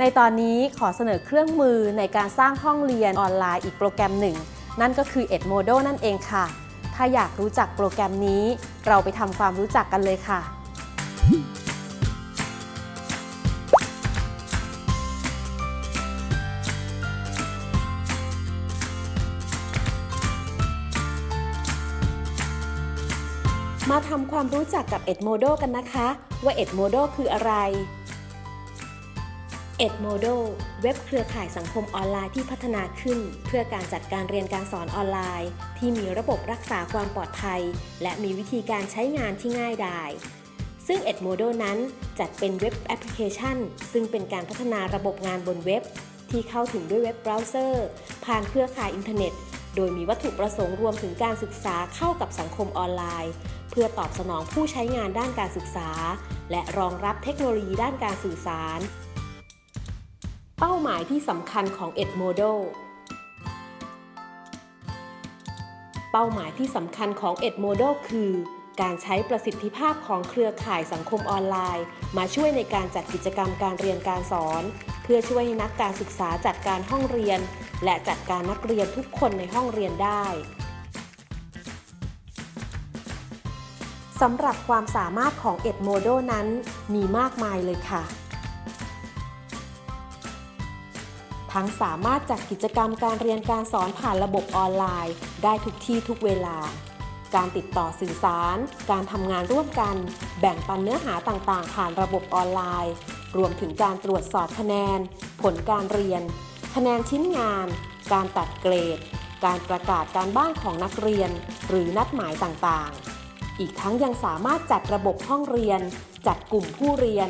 ในตอนนี้ขอเสนอเครื่องมือในการสร้างห้องเรียนออนไลน์อีกโปรแกรมหนึ่ง นั่นก็คือ Edmodo นั่นเองค่ะ ถ้าอยากรู้จักโปรแกรมนี้ เราไปทำความรู้จักกันเลยค่ะ มาทำความรู้จักกับ Edmodo กันนะคะ ว่า Edmodo คืออะไร Edmodo เว็บเครือข่ายสังคมออนไลน์ที่พัฒนาขึ้น เพื่อการจัดการเรียนการสอนออนไลน์ ที่มีระบบรักษาความปลอดภัย และมีวิธีการใช้งานที่ง่ายดาย ซึ่ง Edmodo นั้นจัดเป็นเว็บแอปพลิเคชัน ซึ่งเป็นการพัฒนาระบบงานบนเว็บ ที่เข้าถึงด้วยเว็บเบราว์เซอร์ ผ่านเครือข่ายอินเทอร์เน็ต โดยมีวัตถุประสงค์รวมถึงการศึกษาเข้ากับสังคมออนไลน์ เพื่อตอบสนองผู้ใช้งานด้านการศึกษา และรองรับเทคโนโลยีด้านการสื่อสาร เป้าหมายที่สำคัญของ Edmodo เป้าหมายที่สำคัญของ Edmodo คือ การใช้ประสิทธิภาพของเครือข่ายสังคมออนไลน์ มาช่วยในการจัดกิจกรรมการเรียนการสอน เพื่อช่วยให้นักการศึกษาจัดการห้องเรียน และจัดการนักเรียนทุกคนในห้องเรียนได้สำหรับความสามารถของ Edmodo นั้นมีมากมายเลยค่ะ ทั้งสามารถจัดกิจกรรมการเรียนการสอนผ่านระบบออนไลน์ ได้ทุกที่ทุกเวลา การติดต่อสื่อสาร การทำงานร่วมกัน แบ่งปันเนื้อหาต่างๆ ผ่านระบบออนไลน์ รวมถึงการตรวจสอบคะแนน ผลการเรียน คะแนนชิ้นงาน การตัดเกรด การประกาศการบ้านของนักเรียน หรือนัดหมายต่างๆอีกทั้งยังสามารถจัดระบบห้องเรียน จัดกลุ่มผู้เรียน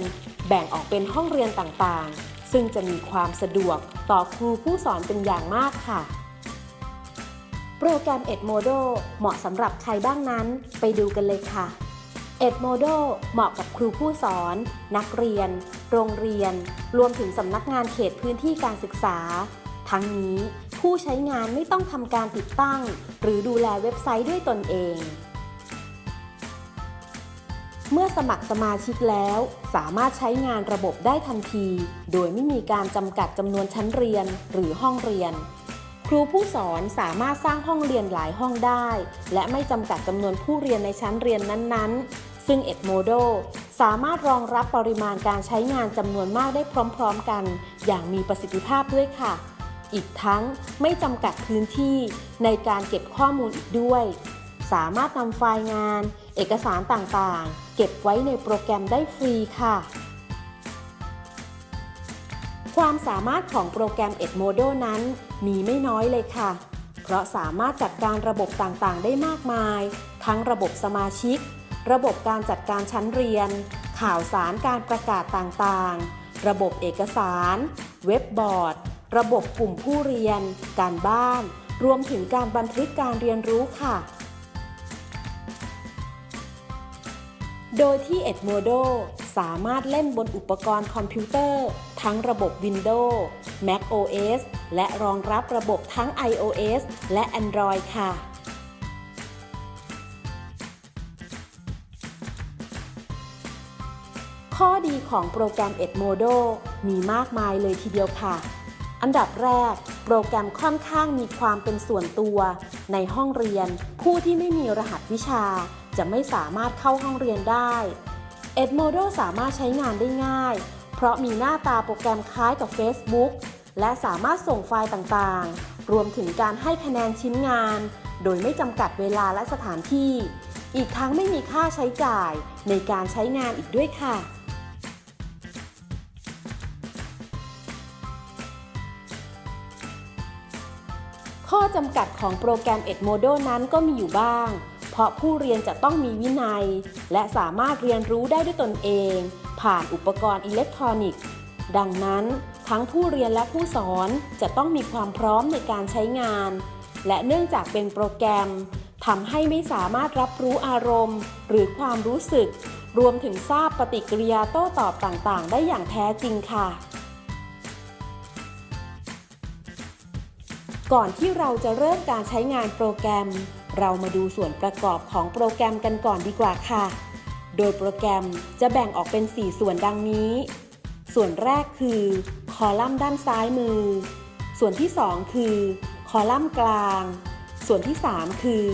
แบ่งออกเป็นห้องเรียนต่างๆ ซึ่งจะมีความสะดวกต่อครูผู้สอนเป็นอย่างมากค่ะ โปรแกรม Edmodo เหมาะสำหรับใครบ้างนั้น ไปดูกันเลยค่ะ Edmodo เหมาะกับครูผู้สอน นักเรียน โรงเรียน รวมถึงสำนักงานเขตพื้นที่การศึกษา ทั้งนี้ผู้ใช้งานไม่ต้องทำการติดตั้ง หรือดูแลเว็บไซต์ด้วยตนเอง เมื่อสมัครสมาชิกแล้ว สามารถใช้งานระบบได้ทันที โดยไม่มีการจำกัดจำนวนชั้นเรียนหรือห้องเรียน ครูผู้สอนสามารถสร้างห้องเรียนหลายห้องได้ และไม่จำกัดจำนวนผู้เรียนในชั้นเรียนนั้นๆ ซึ่ง Edmodo สามารถรองรับปริมาณการใช้งานจำนวนมากได้พร้อมๆกัน อย่างมีประสิทธิภาพด้วยค่ะ อีกทั้งไม่จำกัดพื้นที่ในการเก็บข้อมูลอีกด้วย สามารถนำไฟล์งาน เอกสารต่างๆ เก็บไว้ในโปรแกรมได้ฟรีค่ะ ความสามารถของโปรแกรม Edmodo นั้นมีไม่น้อยเลยค่ะ เพราะสามารถจัดการระบบต่างๆ ได้มากมาย ทั้งระบบสมาชิก ระบบการจัดการชั้นเรียน ข่าวสารการประกาศต่างๆ ระบบเอกสาร เว็บบอร์ด ระบบกลุ่มผู้เรียน การบ้านรวมถึงการบันทึกการเรียนรู้ค่ะ โดยที่ Edmodo สามารถเล่นบนอุปกรณ์คอมพิวเตอร์ ทั้งระบบ Windows Mac OS และรองรับระบบทั้ง iOS และ Android ค่ะ ข้อดีของโปรแกรม Edmodo มีมากมายเลยทีเดียวค่ะ อันดับแรก โปรแกรมค่อนข้างมีความเป็นส่วนตัว ในห้องเรียน ผู้ที่ไม่มีรหัสวิชา จะไม่สามารถเข้าห้องเรียนได้ Edmodo สามารถใช้งานได้ง่าย เพราะมีหน้าตาโปรแกรมคล้ายกับ Facebook และสามารถส่งไฟล์ต่างๆ รวมถึงการให้คะแนนชิ้นงาน โดยไม่จำกัดเวลาและสถานที่ อีกทั้งไม่มีค่าใช้จ่ายในการใช้งานอีกด้วยค่ะ ข้อจำกัดของโปรแกรม Edmodo นั้นก็มีอยู่บ้าง ราะผู้เรียนจะต้องมีวินัย และสามารถเรียนรู้ได้ด้วยตนเอง ผ่านอุปกรณ์อิเล็กทรอนิกส์ ดังนั้น ทั้งผู้เรียนและผู้สอนจะต้องมีความพร้อมในการใช้งาน และเนื่องจากเป็นโปรแกรมทำให้ไม่สามารถรับรู้อารมณ์ หรือความรู้สึก รวมถึงทราบปฏิกิริยาโต้ตอบต่างๆ ได้อย่างแท้จริงค่ะ ก่อนที่เราจะเริ่มการใช้งานโปรแกรม เรามาดูส่วนประกอบของโปรแกรมกันก่อนดีกว่าค่ะ โดยโปรแกรมจะแบ่งออกเป็น 4 ส่วนดังนี้ ส่วนแรกคือ คอลัมน์ด้านซ้ายมือ ส่วนที่ 2 คือ คอลัมน์กลาง ส่วนที่ 3 คือ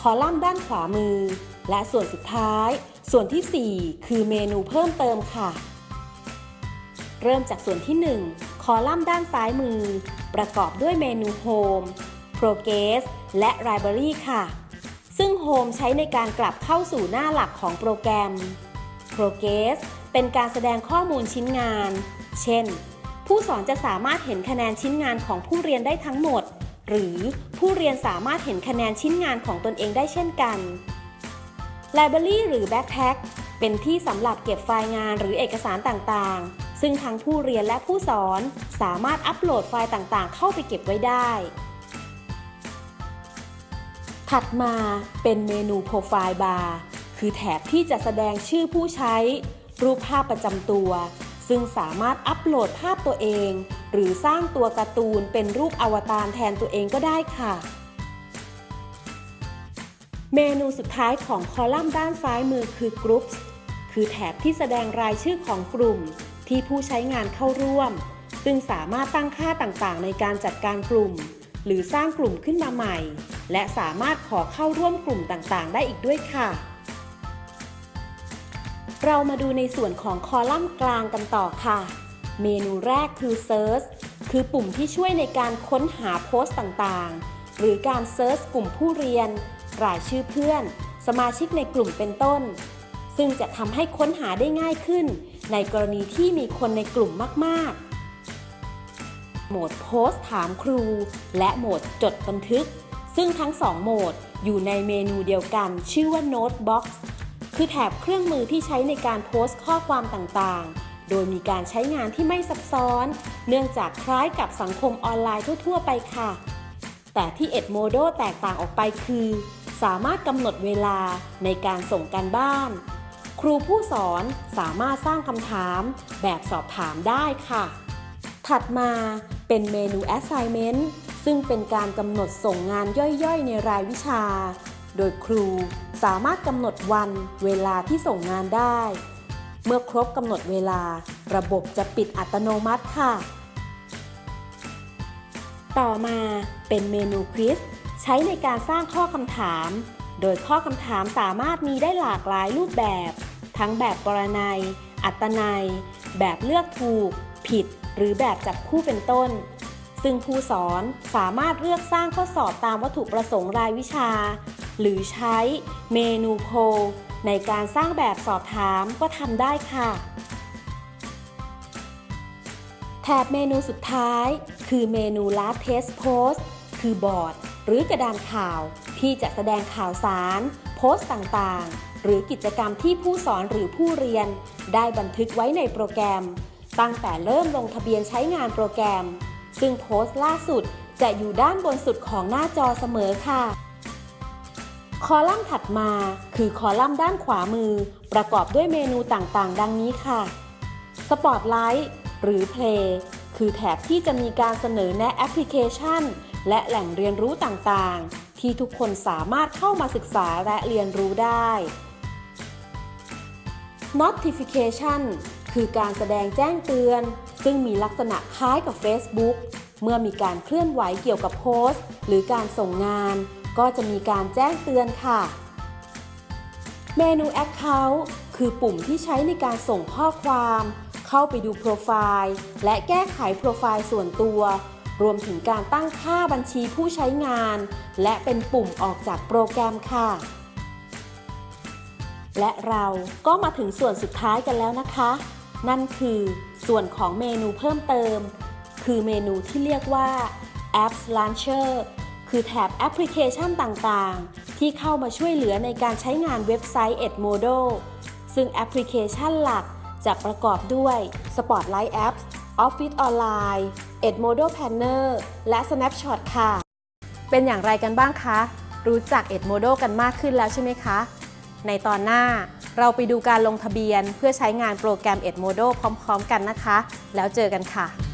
คอลัมน์ด้านขวามือ และส่วนสุดท้าย ส่วนทีสี่4 คือเมนูเพิ่มเติมค่ะ เริ่มจากส่วนที่ 1 คอลัมน์ด้านซ้ายมือ ประกอบด้วยเมนู Home Progress และ Library ค่ะ ซึ่ง Home ใช้ในการกลับเข้าสู่หน้าหลักของโปรแกรม Progress เป็นการแสดงข้อมูลชิ้นงาน เช่น ผู้สอนจะสามารถเห็นคะแนนชิ้นงานของผู้เรียนได้ทั้งหมด หรือผู้เรียนสามารถเห็นคะแนนชิ้นงานของตนเองได้เช่นกัน Library หรือ Backpack เป็นที่สำหรับเก็บไฟล์งานหรือเอกสารต่างๆ ซึ่งทั้งผู้เรียนและผู้สอนสามารถอัปโหลดไฟล์ต่างๆ เข้าไปเก็บไว้ได้ ถัดมาเป็นเมนู Profile Bar คือแถบที่จะแสดงชื่อผู้ใช้ รูปภาพประจำตัว ซึ่งสามารถอัปโหลดภาพตัวเอง หรือสร้างตัวการ์ตูนเป็นรูปอวตารแทนตัวเองก็ได้ค่ะ เมนูสุดท้ายของคอลัมน์ด้านซ้ายมือคือ Groups คือแถบที่แสดงรายชื่อของกลุ่ม ที่ผู้ใช้งานเข้าร่วม ซึ่งสามารถตั้งค่าต่างๆ ในการจัดการกลุ่ม หรือสร้างกลุ่มขึ้นมาใหม่ และสามารถขอเข้าร่วมกลุ่มต่างๆ ได้อีกด้วยค่ะ เรามาดูในส่วนของคอลัมน์กลางกันต่อค่ะ เมนูแรกคือ Search คือปุ่มที่ช่วยในการค้นหาโพสต์ต่างๆ หรือการเซิร์ชกลุ่มผู้เรียน รายชื่อเพื่อน สมาชิกในกลุ่มเป็นต้น ซึ่งจะทำให้ค้นหาได้ง่ายขึ้น ในกรณีที่มีคนในกลุ่มมากๆ โหมดโพสต์ถามครู และโหมดจดบันทึก ซึ่งทั้งสองโหมดอยู่ในเมนูเดียวกัน ชื่อว่า Notebox คือแถบเครื่องมือที่ใช้ในการโพสต์ข้อความต่างๆ โดยมีการใช้งานที่ไม่ซับซ้อน เนื่องจากคล้ายกับสังคมออนไลน์ทั่ว ๆ ไปค่ะ แต่ที่ Edmodo แตกต่างออกไปคือ สามารถกำหนดเวลาในการส่งการบ้าน ครูผู้สอนสามารถสร้างคำถามแบบสอบถามได้ค่ะ ถัดมาเป็นเมนู Assignment ซึ่งเป็นการกำหนดส่งงานย่อยๆ ในรายวิชา โดยครูสามารถกำหนดวันเวลาที่ส่งงานได้ เมื่อครบกำหนดเวลา ระบบจะปิดอัตโนมัติค่ะ ต่อมาเป็นเมนูควิสใช้ในการสร้างข้อคำถาม โดยข้อคำถามสามารถมีได้หลากหลายรูปแบบ ทั้งแบบกรนัย อัตนัย แบบเลือกถูก ผิด หรือแบบจับคู่เป็นต้น ซึ่งผู้สอนสามารถเลือกสร้างข้อสอบตามวัตถุประสงค์รายวิชา หรือใช้เมนูโพลในการสร้างแบบสอบถามก็ทำได้ค่ะ แถบเมนูสุดท้าย คือเมนู Last Test Post คือบอร์ด หรือกระดานข่าวที่จะแสดงข่าวสาร โพสต์ต่างๆ หรือกิจกรรมที่ผู้สอนหรือผู้เรียน ได้บันทึกไว้ในโปรแกรม ตั้งแต่เริ่มลงทะเบียนใช้งานโปรแกรม ซึ่งโพสต์ล่าสุดจะอยู่ด้านบนสุดของหน้าจอเสมอค่ะ คอลัมน์ถัดมาคือคอลัมน์ด้านขวามือ ประกอบด้วยเมนูต่างๆ ดังนี้ค่ะ Spotlight หรือ Play คือแถบที่จะมีการเสนอแนะแอปพลิเคชัน และแหล่งเรียนรู้ต่างๆ ที่ทุกคนสามารถเข้ามาศึกษาและเรียนรู้ได้ Notification คือการแสดงแจ้งเตือน ซึ่งมีลักษณะคล้ายกับ Facebook เมื่อมีการเคลื่อนไหวเกี่ยวกับโพสต์ หรือการส่งงาน ก็จะมีการแจ้งเตือนค่ะ เมนู Account คือปุ่มที่ใช้ในการส่งข้อความ เข้าไปดูโปรไฟล์และแก้ไขโปรไฟล์ส่วนตัว รวมถึงการตั้งค่าบัญชีผู้ใช้งาน และเป็นปุ่มออกจากโปรแกรมค่ะ และเราก็มาถึงส่วนสุดท้ายกันแล้วนะคะ นั่นคือ ส่วนของเมนูเพิ่มเติม คือเมนูที่เรียกว่า Apps Launcher คือแถบแอปพลิเคชันต่างๆ ที่เข้ามาช่วยเหลือในการใช้งานเว็บไซต์ Edmodo ซึ่งแอปพลิเคชันหลักจะประกอบด้วย Spotlight Apps Office Online Edmodo Planner และ Snapshot ค่ะ เป็นอย่างไรกันบ้างคะ รู้จัก Edmodo กันมากขึ้นแล้วใช่ไหมคะ ในตอนหน้า เราไปดูการลงทะเบียนเพื่อใช้งานโปรแกรม Edmodo พร้อม ๆ กันนะคะ แล้วเจอกันค่ะ